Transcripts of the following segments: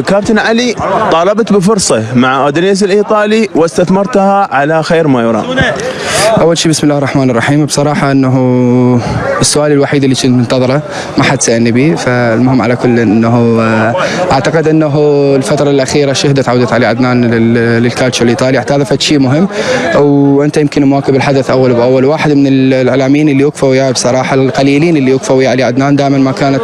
كابتن علي طالبت بفرصة مع أودينيس الإيطالي واستثمرتها على خير ما يرام. أول شيء بسم الله الرحمن الرحيم. بصراحة إنه السؤال الوحيد اللي كنت منتظره ما حد سألني به فالمهم على كل إنه آه، أعتقد إنه الفترة الأخيرة شهدت عودة علي عدنان لل- للكالتشو الإيطالي. هذا شيء مهم وأنت يمكن مواكب الحدث أول بأول. واحد من الاعلاميين اللي وقفوا وياي بصراحة القليلين اللي وقفوا ويا علي عدنان دائما ما كانت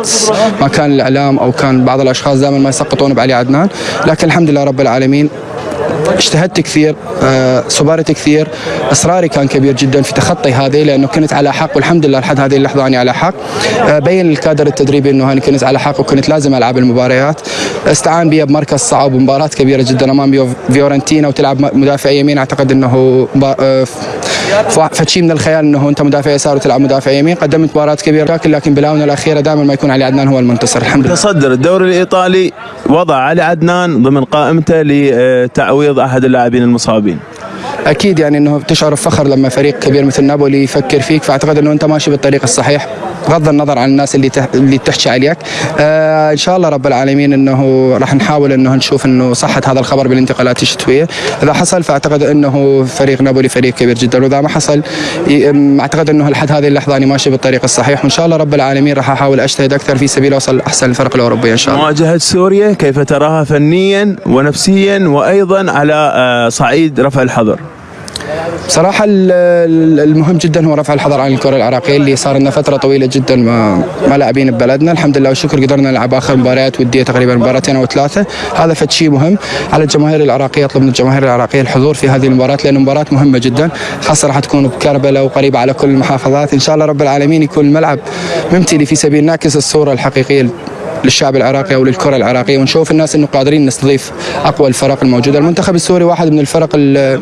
ما كان الإعلام أو كان بعض الأشخاص دائما ما يسقطون بعلي عدنان. لكن الحمد لله رب العالمين اجتهدت كثير آه، صبرت كثير. إصراري كان كبير جدا في تخطي هذه لأنه كنت على حق والحمد لله لحد هذه اللحظة أني على حق. آه، بين الكادر التدريبي إنه أنا كنت على حق وكنت لازم ألعب المباريات. استعان بي بمركز صعب ومباراة كبيرة جدا أمام فيورنتينا وتلعب مدافع يمين. أعتقد إنه آه، فشي من الخيال إنه أنت مدافع يسار وتلعب مدافع يمين. قدمت مباراة كبيرة لكن لكن بالاونه الأخيرة دائما ما يكون علي عدنان هو المنتصر. الحمد لله. تصدر الدوري الإيطالي وضع علي عدنان ضمن قائمته لتعويض أحد اللاعبين المصابين. أكيد يعني إنه تشعر بفخر لما فريق كبير مثل نابولي يفكر فيك فأعتقد إنه أنت ماشي بالطريق الصحيح بغض النظر عن الناس اللي. اللي تحكي عليك. آه إن شاء الله رب العالمين إنه راح نحاول إنه نشوف إنه صحة هذا الخبر بالانتقالات الشتويه إذا حصل فأعتقد إنه فريق نابولي فريق كبير جدا. وإذا ما حصل أعتقد إنه لحد هذه اللحظة أنا ماشي بالطريق الصحيح. وإن شاء الله رب العالمين راح أحاول أجتهد أكثر في سبيل أوصل أحسن الفرق الأوروبية إن شاء الله. مواجهة سوريا كيف تراها فنيا ونفسيا وأيضا على آه، صعيد رفع الحظر صراحة ال- ال- المهم جدا هو رفع الحظر عن الكرة العراقية اللي صار لنا فترة طويلة جدا ما, ما لاعبين ببلدنا الحمد لله والشكر قدرنا نلعب آخر مباريات ودية تقريبا مباراتين أو ثلاثة. هذا فد شيء مهم على الجماهير العراقية أطلب من الجماهير العراقية الحضور في هذه المباراة لأن مباراة مهمة جدا. خاصة راح تكون بكربلاء وقريبة على كل المحافظات. إن شاء الله رب العالمين يكون الملعب ممتلي في سبيل نعكس الصورة الحقيقية للشعب العراقي أو للكرة العراقية. ونشوف الناس إنه قادرين نستضيف أقوى الفرق الموجودة، المنتخب السوري واحد من الفرق ال-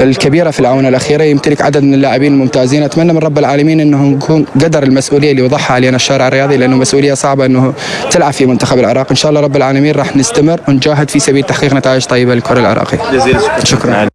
الكبيرة في الاونه الأخيرة يمتلك عدد من اللاعبين الممتازين، أتمنى من رب العالمين أنه نكون قدر المسؤولية اللي وضعها علينا الشارع الرياضي لأنه مسؤولية صعبة أنه تلعب في منتخب العراق، إن شاء الله رب العالمين راح نستمر ونجاهد في سبيل تحقيق نتائج طيبة للكرة العراقية. شكرا.